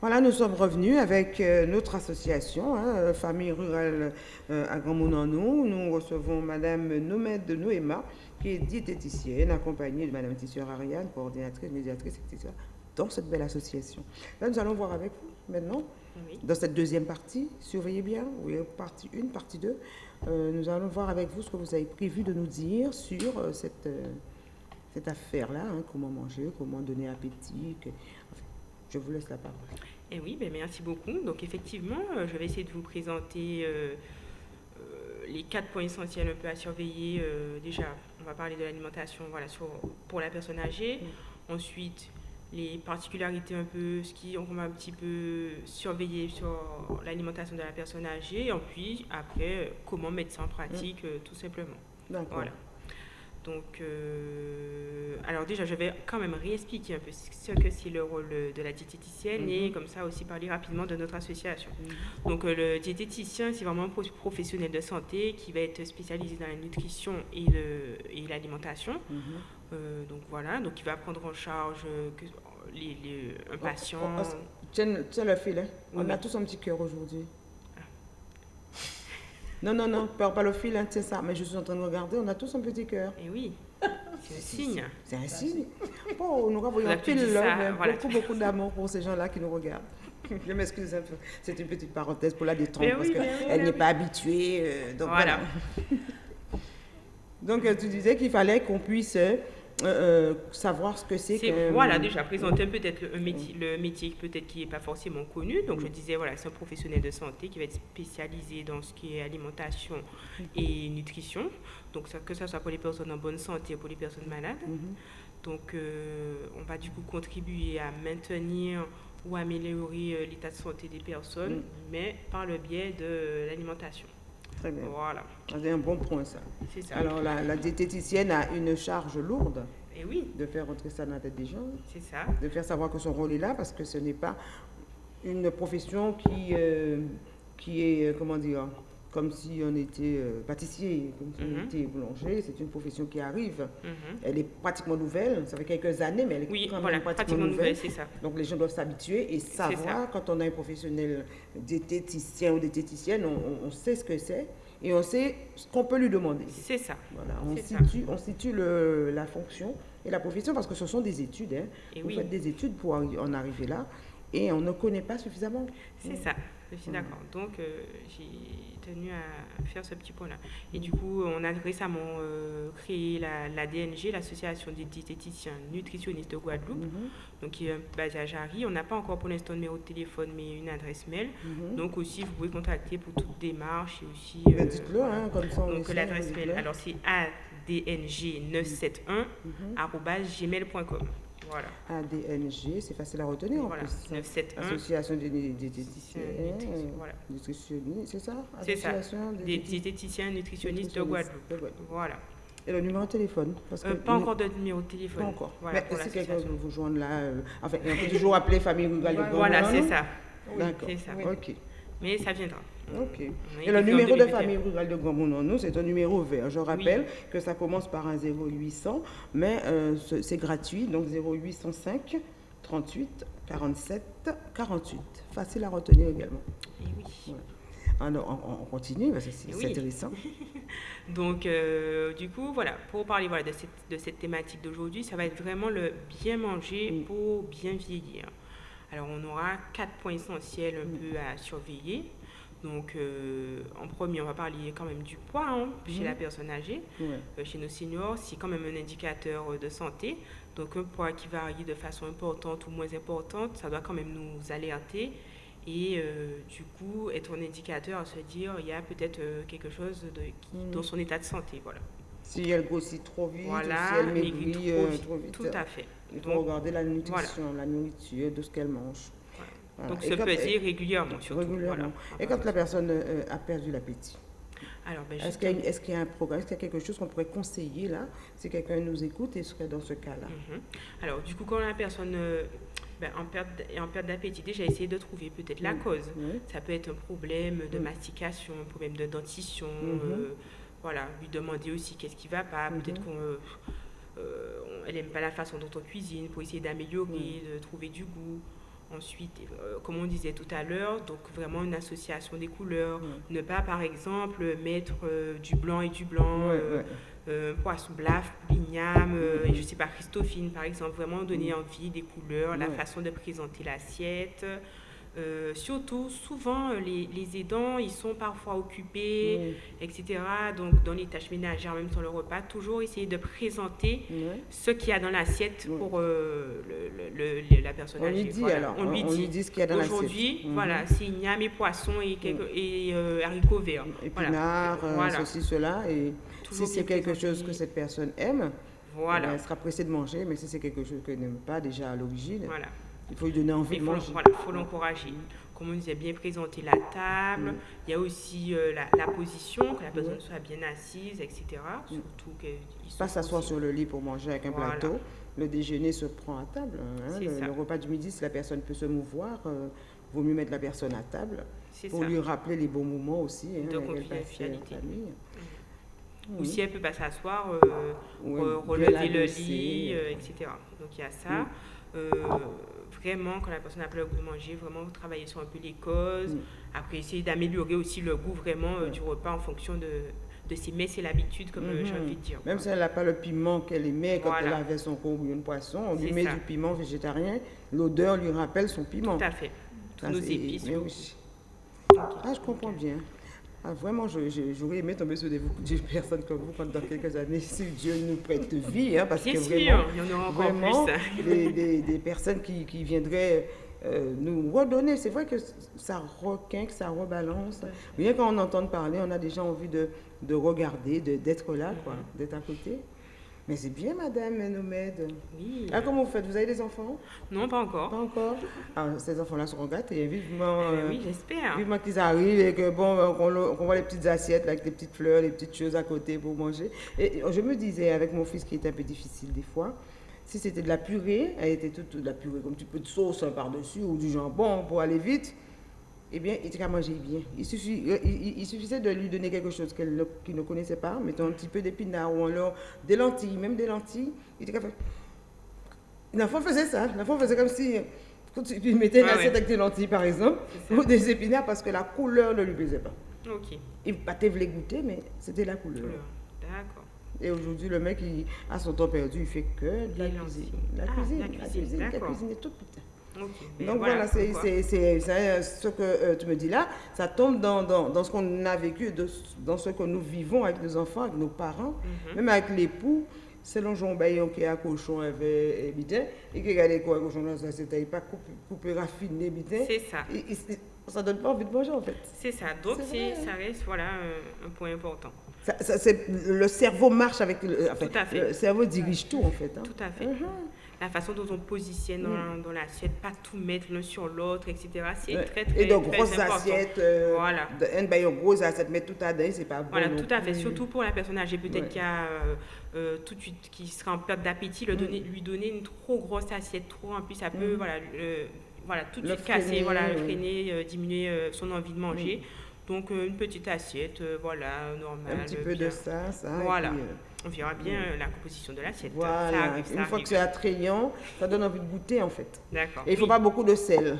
Voilà, nous sommes revenus avec euh, notre association, hein, euh, Famille Rurale euh, à Grand Monanou. Nous recevons Madame Nomède de Noéma, qui est diététicienne, accompagnée de Madame Tisseur Ariane, coordinatrice, médiatrice, etc., dans cette belle association. Là, nous allons voir avec vous maintenant, dans cette deuxième partie, surveillez bien, oui, partie 1, partie 2, nous allons voir avec vous ce que vous avez prévu de nous dire sur cette cette affaire-là, hein, comment manger, comment donner appétit. Je vous laisse la parole. Eh oui, ben merci beaucoup. Donc effectivement, euh, je vais essayer de vous présenter euh, euh, les quatre points essentiels un peu à surveiller. déjà, on va parler de l'alimentation voilà, pour la personne âgée. Mm. Ensuite, les particularités un peu, ce qui on va un petit peu surveiller sur l'alimentation de la personne âgée. Et puis après, comment mettre ça en pratique, mm. tout simplement. Voilà. Donc, euh, alors déjà, je vais quand même réexpliquer un peu ce que c'est le rôle de la diététicienne et mhm. comme ça aussi parler rapidement de notre association. Mhm. Donc, euh, le diététicien, c'est vraiment un professionnel de santé qui va être spécialisé dans la nutrition et l'alimentation. Mhm. Euh, donc voilà, donc il va prendre en charge les, un patient. Oh, oh, tiens, tiens, le fil, on a tous un petit cœur aujourd'hui. Non, non, non, pas, pas le fil, hein, c'est ça. Mais je suis en train de regarder, on a tous un petit cœur. Et eh oui, c'est un signe. C'est un signe. Bon, nous avons un pile là, beaucoup, beaucoup d'amour pour ces gens-là qui nous regardent. Je m'excuse un peu. C'est une petite parenthèse pour la détendre parce qu'elle n'est pas habituée. Euh, donc voilà. donc euh, tu disais qu'il fallait qu'on puisse euh, euh, savoir ce que c'est que... Voilà, déjà présenter peut-être le métier, le métier peut-être qui n'est pas forcément connu. Donc je disais, voilà, c'est un professionnel de santé qui va être spécialisé dans ce qui est alimentation et nutrition. Donc ça, que ce soit pour les personnes en bonne santé ou pour les personnes malades. Mhm. Donc euh, on va du coup contribuer à maintenir ou améliorer euh, l'état de santé des personnes, mhm. mais par le biais de l'alimentation. Très bien. Voilà. C'est un bon point, ça. Ça. Alors, la, diététicienne a une charge lourde. Et eh oui. De faire rentrer ça dans la tête des gens. C'est ça. De faire savoir que son rôle est là, parce que ce n'est pas une profession qui, euh, qui est, euh, comment dire, comme si on était euh, pâtissier, comme si on mhm. était boulanger. C'est une profession qui arrive. Mhm. Elle est pratiquement nouvelle. Ça fait quelques années, mais elle est quand même pratiquement, nouvelle. ça. Donc les gens doivent s'habituer et savoir, quand on a un professionnel diététicien ou diététicienne, on, on sait ce que c'est et on sait ce qu'on peut lui demander. C'est ça. Voilà, on situe, on situe le, la fonction et la profession parce que ce sont des études. Hein. Vous faites des études pour en arriver là et on ne connaît pas suffisamment. C'est ça, je suis d'accord. Donc, euh, j'ai tenu à faire ce petit point-là. Et du coup, on a récemment euh, créé la, DNG, l'Association des diététiciens nutritionnistes de Guadeloupe, mhm. donc qui est basée à Jarry. On n'a pas encore pour l'instant de numéro de téléphone, mais une adresse mail. Mhm. Donc aussi, vous pouvez contacter pour toute démarche et aussi... Euh, Dites-le, hein, comme ça. Donc l'adresse mail, alors c'est adng971 gmail.com. Voilà. ADNG, c'est facile à retenir voilà. en plus. 971. Association des diététiciens. Voilà. Nutritionnistes, c'est ça? C'est ça. Des diététiciens nutritionnistes de Guadeloupe. Voilà. Et le numéro de téléphone? Parce euh, que Pas encore de numéro de téléphone. Pas encore. Voilà, Mais si quelqu'un veut vous joindre là, euh, enfin, on peut toujours appeler Famille Rurale de Voilà, c'est ça. D'accord. C'est ça. Ok. Mais ça viendra. Ok. Et le numéro de famille rurale de nous c'est un numéro vert. Je rappelle que ça commence par un 0800, mais euh, c'est gratuit, donc 0805 38 47 48. Facile à retenir également. Et oui. Alors, on, continue, parce que c'est intéressant. Donc, euh, du coup, voilà, pour parler voilà, de, cette, de cette thématique d'aujourd'hui, ça va être vraiment le bien manger pour bien vieillir. Alors, on aura quatre points essentiels un peu à surveiller. Donc, euh, en premier, on va parler quand même du poids hein, chez la mhm. personne âgée. Euh, chez nos seniors, c'est quand même un indicateur de santé. Donc, un poids qui varie de façon importante ou moins importante, ça doit quand même nous alerter. Et euh, du coup, être un indicateur à se dire, il y a peut-être quelque chose de, mhm. dans son état de santé. Voilà. Si elle grossit trop vite, si elle maigrit trop, vite. Tout à fait. Il faut regarder la nutrition, la nourriture, de ce qu'elle mange. Donc se peser régulièrement surtout. Régulièrement. Et quand la personne euh, a perdu l'appétit ben, est-ce qu'il y, a un programme, est-ce qu'il y a quelque chose qu'on pourrait conseiller là, si quelqu'un nous écoute et serait dans ce cas-là? Mhm. Alors, du coup, quand la personne euh, ben, en perte, est en perte d'appétit, déjà essayer de trouver peut-être la cause. Ça peut être un problème de mastication, un problème de dentition. Mhm. Euh, voilà, lui demander aussi qu'est-ce qui ne va pas. Mhm. Peut-être qu'elle n'aime pas la façon dont on cuisine pour essayer d'améliorer, de trouver du goût. Ensuite, euh, comme on disait tout à l'heure, donc vraiment une association des couleurs. Ne pas, par exemple, mettre euh, du blanc et du blanc, euh, poisson blaf, l'igname, et je sais pas, Christophine, par exemple. Vraiment donner envie des couleurs, la façon de présenter l'assiette. Euh, surtout, souvent, euh, les, les, aidants, ils sont parfois occupés, etc. Donc, dans les tâches ménagères, même sur le repas, toujours essayer de présenter ce qu'il y a dans l'assiette pour euh, le, le, la personne on Lui dit, alors, on, lui dit, ce qu'il y a dans l'assiette. Aujourd'hui, mhm. voilà, c'est igname et poisson et, et haricots verts. Épinards, voilà. ceci, cela. Et si c'est quelque chose que cette personne aime, voilà. elle sera pressée de manger. Mais si c'est quelque chose qu'elle n'aime pas déjà à l'origine, voilà il faut lui donner envie de manger. Voilà, il faut l'encourager. Comme on disait, bien présenter la table. Il y a aussi euh, la, position, que la personne soit bien assise, etc. Surtout Pas s'asseoir sur le lit pour manger avec un plateau. Le déjeuner se prend à table. Hein. Le, repas du midi, si la personne peut se mouvoir, il euh, vaut mieux mettre la personne à table pour lui rappeler les bons moments aussi. Hein, de. Ou si elle peut pas s'asseoir, euh, relever le lit, etc. Donc il y a ça vraiment, quand la personne a peur de manger, vraiment travailler sur un peu les causes. Mm. Après, essayer d'améliorer aussi le goût vraiment euh, du repas en fonction de, de ses mets et l'habitude, comme euh, j'ai envie de dire. Même si elle n'a pas le piment qu'elle aimait quand elle avait son bouillon de poisson, on lui met du piment végétarien, l'odeur lui rappelle son piment. Tout à fait. Nos épices. Ah, je comprends bien. Ah, vraiment, j'aurais aimé tomber sur des, des, personnes comme vous dans quelques années, si Dieu nous prête vie, hein, parce que vraiment, il y en aura vraiment plus. des, des, personnes qui, qui viendraient euh, nous redonner. C'est vrai que ça requinque, ça rebalance. Rien qu'on entend parler, on a déjà envie de, de regarder, d'être là, quoi, d'être à côté. Mais c'est bien, madame Nomède. Oui. Ah, comment vous faites? Vous avez des enfants? Non, pas encore. Pas encore? Ah, Ces enfants-là seront gâtés. Vivement, eh euh, oui, j'espère. Vivement qu'ils arrivent et que, bon, euh, qu'on voit les petites assiettes avec des petites fleurs, les petites choses à côté pour manger. Et je me disais, avec mon fils qui est un peu difficile des fois, si c'était de la purée, elle était toute de la purée, comme un petit peu de sauce hein, par-dessus ou du jambon pour aller vite eh bien, il était manger bien. Il, suffit, euh, il, suffisait de lui donner quelque chose qu'il ne, connaissait pas, mettons un petit peu d'épinards ou alors des lentilles, même des lentilles. Il était capable. L'enfant faisait ça. L'enfant faisait comme si tu mettais une ah assiette avec des lentilles, par exemple, ou des épinards parce que la couleur ne lui plaisait pas. Ok. Il voulait goûter, mais c'était la couleur. D'accord. Et aujourd'hui, le mec, il a son temps perdu, il fait que de la cuisine. La, ah, cuisine, la cuisine, la cuisine, est toute putain. Donc voilà, c'est ce que euh, tu me dis là, ça tombe dans, dans, dans ce qu'on a vécu, dans ce que nous vivons avec nos enfants, avec nos parents, mhm. même avec l'époux. Le jour baillon qui a cochon avait habité et qui regardait quoi cochon là c'était pas coupé, coupé raffiné habité. C'est ça. Et, ça donne pas envie de manger en fait. C'est ça. Donc ça reste voilà un, point important. Ça, le cerveau marche avec le, Tout à fait. le cerveau dirige tout en fait. Hein. Tout à fait. Mhm la façon dont on positionne mm. dans, l'assiette, pas tout mettre l'un sur l'autre, etc. C'est très, très, Et de grosses assiettes, euh, voilà. De, une grosse assiette, mettre tout à dedans, c'est pas bon. Voilà, tout à fait. Surtout pour la personne âgée, peut-être qui a euh, euh, tout de suite, qui sera en perte d'appétit, mm. lui donner une trop grosse assiette, trop, en plus, ça peut, mm. voilà, voilà, tout de suite casser, voilà, freiner, diminuer son envie de manger. Donc, une petite assiette, voilà, normale. Un petit peu de ça, ça. Voilà on verra bien euh, la composition de l'assiette. Voilà. Une fois que c'est attrayant, ça donne envie de goûter en fait. D'accord. Et il ne faut pas beaucoup de sel.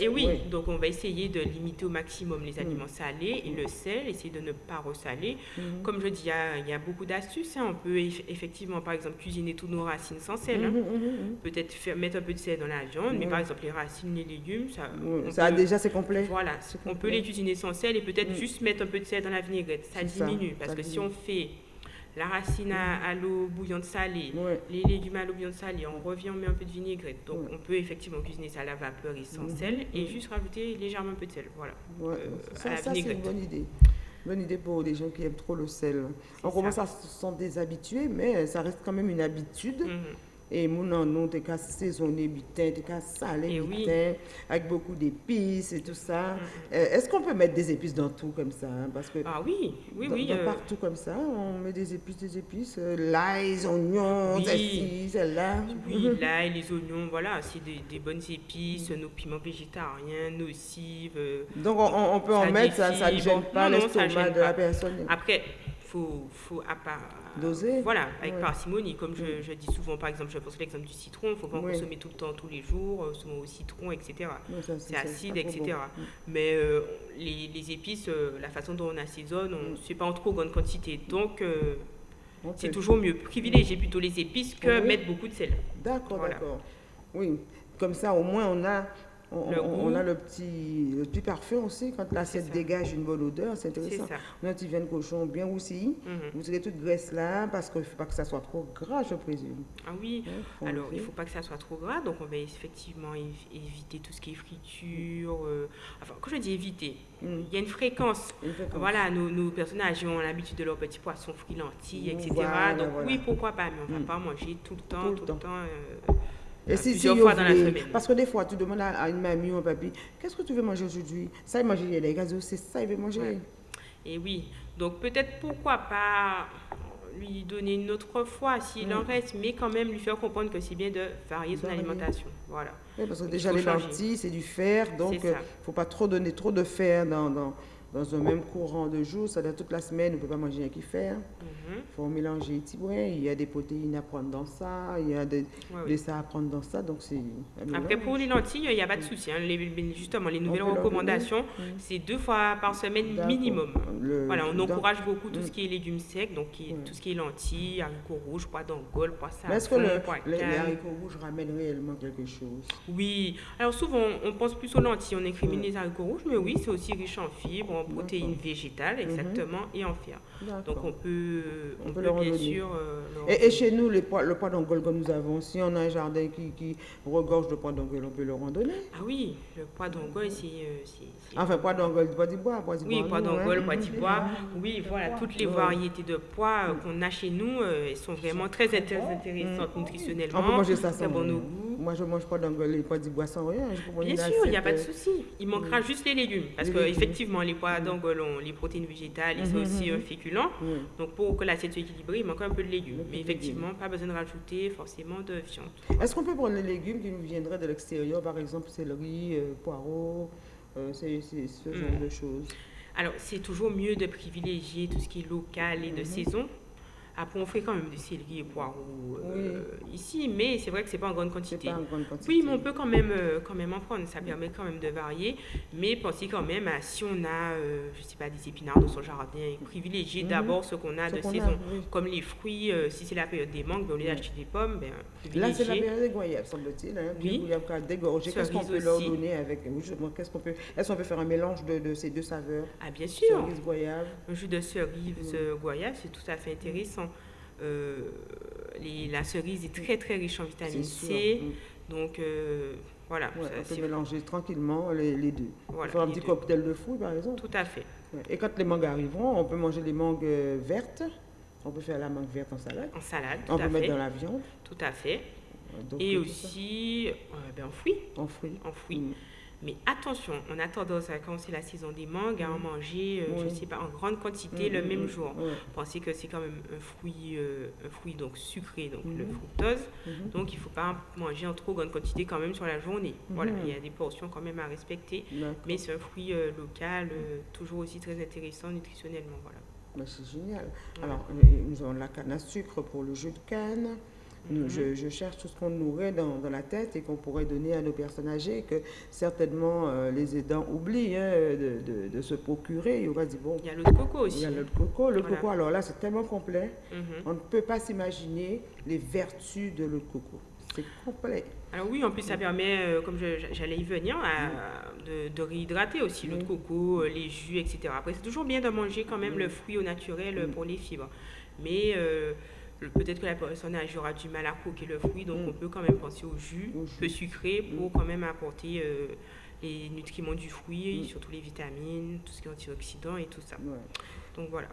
Et oui, donc on va essayer de limiter au maximum les aliments mm. salés et le sel, essayer de ne pas ressaler. Mm. Comme je dis, il y, a, beaucoup d'astuces. Hein. On peut effectivement, par exemple, cuisiner tous nos racines sans sel. Hein. Mm, Peut-être mettre un peu de sel dans la viande, mais par exemple, les racines, les légumes, ça. ça a déjà, c'est complet. Voilà, on peut les cuisiner sans sel et peut-être juste mettre un peu de sel dans la vinaigrette. Ça diminue, parce que si on fait la racine à, l'eau bouillante salée, les légumes à l'eau bouillante salée, on revient, on met un peu de vinaigrette. Donc on peut effectivement cuisiner ça à la vapeur et sans mhm. sel et juste rajouter légèrement un peu de sel. Voilà. Euh, ça, c'est une bonne idée. Bonne idée pour les gens qui aiment trop le sel. On commence à se sentir déshabitués, mais ça reste quand même une habitude. Mhm. Et mon nom, t'es qu'à saisonner bitin, t'es qu'à saler eh bitin, avec beaucoup d'épices et tout ça. Mm-hmm. Euh, est-ce qu'on peut mettre des épices dans tout comme ça hein? Parce que Ah oui, oui, oui. Euh, Partout comme ça, on met des épices, des épices, euh, l'ail, oignons, oui. celle-là. Oui, l'ail, les oignons, voilà, c'est des, bonnes épices, nos piments végétariens, nocives. Donc on, on peut en mettre, ça ne gêne pas l'estomac de la personne. Après, faut, faut à part, Doser. Voilà, avec Ouais. parcimonie. Comme je, Mm. je dis souvent, par exemple, je pense l'exemple du citron, il ne faut pas en consommer tout le temps, tous les jours, euh, souvent au citron, etc. C'est acide, etc. bon. Mm. Mais euh, les, les épices, euh, la façon dont on assaisonne, on Mm. ne fait pas en trop grande quantité. Donc, euh, On c'est toujours mieux. Privilégier plutôt les épices que Oui. mettre beaucoup de sel. D'accord, Voilà. d'accord. Oui, comme ça au moins on a, on, Le on- goût. on a le petit, le petit parfum aussi. Quand l'assiette dégage une bonne odeur, c'est intéressant. ça. On a un petit vin de cochon bien roussi. Mhm. Vous tirez toute graisse là parce qu'il ne faut pas que ça soit trop gras, je présume. Ah oui. Alors, il ne faut pas que ça soit trop gras, donc on va effectivement évi- éviter tout ce qui est friture. euh, Enfin, quand je dis éviter, Mm. il y a une fréquence. Voilà, nos, nos personnages ont l'habitude de leurs petits poissons frits, lentilles, etc. Voilà, donc voilà. oui, pourquoi pas, mais on ne va Mm. pas manger tout le temps, Tout le tout, temps. le temps. euh, Et euh, si, si, plusieurs vous fois dans la voulez- semaine. Parce que des fois, tu demandes à, une mamie ou un papy, qu'est-ce que tu veux manger aujourd'hui? Ça, il mange les gazos, c'est ça, il veut manger. Ouais. Et oui, donc peut-être pourquoi pas lui donner une autre fois s'il en reste, mais quand même lui faire comprendre que c'est bien de varier son alimentation. Voilà. Oui, parce que déjà, les lentilles, c'est du fer, donc il ne ça. faut pas trop donner trop de fer dans, dans, dans un même courant de jour. C'est-à-dire toute la semaine, on ne peut pas manger rien qui. Mhm. Il faut mélanger les brins. Il y a des protéines à prendre dans ça, il y a des, oui. des ça à prendre dans ça, donc c'est un Après, pour les lentilles, il n'y a pas de souci. hein. Les- justement, les nouvelles recommandations. Mm. c'est deux fois par semaine minimum. Le- Voilà, on encourage beaucoup tout Mm. ce qui est légumes secs, donc qui tout ce qui est lentilles, haricots rouges, pois d'Angole, pois Mais est-ce que le- pois les, haricots rouges ramènent réellement quelque chose? Oui, alors souvent on pense plus aux lentilles, on incrimine les haricots rouges, mais oui, c'est aussi riche en fibres, en protéines végétales, exactement, et en fer. Donc on peut, On on peut peut bien sûr. euh, Et, et chez nous, les pois, le pois d'Angole que nous avons, si on a un jardin qui, qui regorge de pois d'Angole, on peut leur en donner. Ah oui, le pois d'Angole, c'est. euh, c'est- Enfin, pois d'Angole, pois d'Ibois, pois d'Ibois. Oui, pois nous, hein. d'Angole, Mhm. d'Ibois. Oui, voilà, toutes les variétés de pois euh, qu'on a chez nous, elles sont vraiment très intér- intéressantes nutritionnellement. On peut manger ça sans bon goût. Moi, je mange pas et pois d'Ibois sans rien. Bien sûr, il n'y a pas de euh, souci. Il manquera juste les légumes. Parce Les que légumes. effectivement, les pois d'Angole ont les protéines végétales et c'est Mhm, aussi un féculent. oui. Donc pour que l'assiette soit équilibrée, il manque un peu de légumes. Mais effectivement, pas besoin de rajouter forcément de viande. Est-ce qu'on peut prendre les légumes qui nous viendraient de l'extérieur, par exemple céleri, euh, poireaux, euh, c'est ce genre Mm. de choses Alors c'est toujours mieux de privilégier tout ce qui est local et de Mhm. saison. Après, on fait quand même du céleri et poireaux euh, ici, mais c'est vrai que c'est pas en grande C'est quantité. pas en grande quantité. Oui, mais on peut quand même, euh, quand même en prendre. Ça permet quand même de varier. Mais pensez quand même à si on a, euh, je sais pas, des épinards dans son jardin, privilégier Mhm. d'abord ce qu'on a Ce de a, saison. oui. Comme les fruits, si c'est la période des mangues, ben, au lieu d'acheter des pommes, ben, Là, c'est la privilégier. période des goyaves, semble-t-il. Hein, Oui. Des goyaves dégorgé. Qu'est-ce qu'on peut leur aussi. donner avec qu'est-ce qu'on peut Est-ce qu'on peut faire un mélange de, de ces deux saveurs? Ah bien sûr, Cerise, goyave. un jus de cerise euh, goyave, c'est tout à fait intéressant. Euh, les- la cerise est très très riche en vitamine. C, Mm. donc euh, voilà, Ouais, ça, on peut mélanger tranquillement les, les deux. voilà, faire un petit deux. cocktail de fruits, par exemple. Tout à fait. Ouais. Et quand les mangues arriveront, on peut manger les mangues euh, vertes. On peut faire la mangue verte en salade. En salade, tout On à peut mettre dans la viande. Tout à fait. Donc, Et aussi euh, ben, en fruits. En fruits. En fruits. Mm. Mais attention, on a tendance à quand c'est la saison des mangues à en manger, euh, je Oui. sais pas, en grande quantité Mm, le mm, même mm. jour. Pensez que c'est quand même un fruit, euh, un fruit donc sucré, donc le fructose. Mhm. Donc il ne faut pas en manger en trop grande quantité quand même sur la journée. Voilà, Mhm. il y a des portions quand même à respecter. Mais c'est un fruit euh, local, toujours aussi très intéressant nutritionnellement. Voilà. Bah, c'est génial. Voilà. Alors, nous avons la canne à sucre pour le jus de canne. Nous- Mhm. je, je cherche tout ce qu'on nourrait dans, dans la tête et qu'on pourrait donner à nos personnes âgées que certainement euh, les aidants oublient hein, de, de- de se procurer. Il aura dit, bon, Il y a l'eau de coco il aussi. y a le coco. Le Voilà. coco, alors là, c'est tellement complet. Mhm. On ne peut pas s'imaginer les vertus de l'eau de coco. C'est complet. Alors oui, en plus ça permet, euh, comme j'allais y venir, à- de, de réhydrater aussi l'eau de coco, euh, les jus, etc. Après, c'est toujours bien de manger quand même le fruit au naturel pour les fibres. Mais euh, peut-être que la personne âgée aura du mal à croquer le fruit, donc Mm. on peut quand même penser au jus, Au jus. peu sucré, pour quand même apporter euh, les nutriments du fruit, Mm. surtout les vitamines, tout ce qui est antioxydants et tout ça. Ouais. Donc voilà.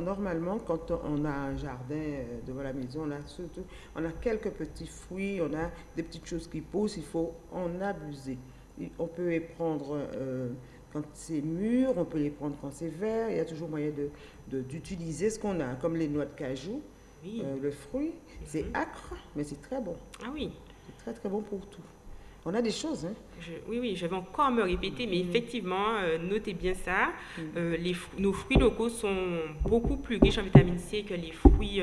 Normalement, quand on a un jardin euh, devant la maison, on a, surtout, on a quelques petits fruits, on a des petites choses qui poussent, il faut en abuser. On peut prendre euh, quand c'est mûr, on peut les prendre quand c'est vert, il y a toujours moyen de- de- d'utiliser ce qu'on a, comme les noix de cajou, Oui. euh, le fruit. C'est Mhm. acre, mais c'est très bon. Ah oui. C'est très très bon pour tout. On a des choses. Hein. oui, oui, je vais encore me répéter, mais mm. effectivement, euh, notez bien ça. Mm. Euh, les, nos fruits locaux sont beaucoup plus riches en vitamine C que les fruits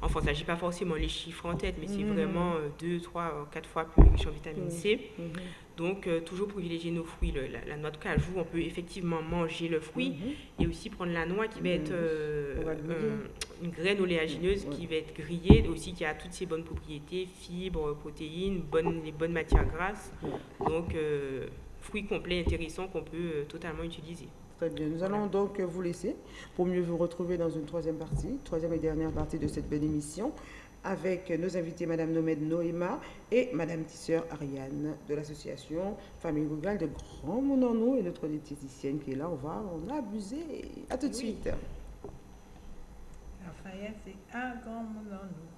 Enfin, ne s'agit pas forcément les chiffres en tête, mais c'est mhm. vraiment euh, deux, trois, euh, quatre fois plus riche en vitamine mhm. C. Mhm. Donc, euh, toujours privilégier nos fruits. la, noix de cajou, on peut effectivement manger le fruit et aussi prendre la noix qui va être une graine oléagineuse qui va être grillée, aussi qui a toutes ses bonnes propriétés, fibres, protéines, bonnes, les bonnes matières grasses. Donc, fruits complets intéressants qu'on peut totalement utiliser. Très bien. Nous allons donc vous laisser pour mieux vous retrouver dans une troisième partie, troisième et dernière partie de cette belle émission, avec nos invités, Madame Nomède Noéma et Madame Tisseur Ariane de l'association Famille Rurale de Grand Monano et notre diététicienne qui est là. On va en abuser. À tout de suite. Lafayette, c'est un Grand Monano.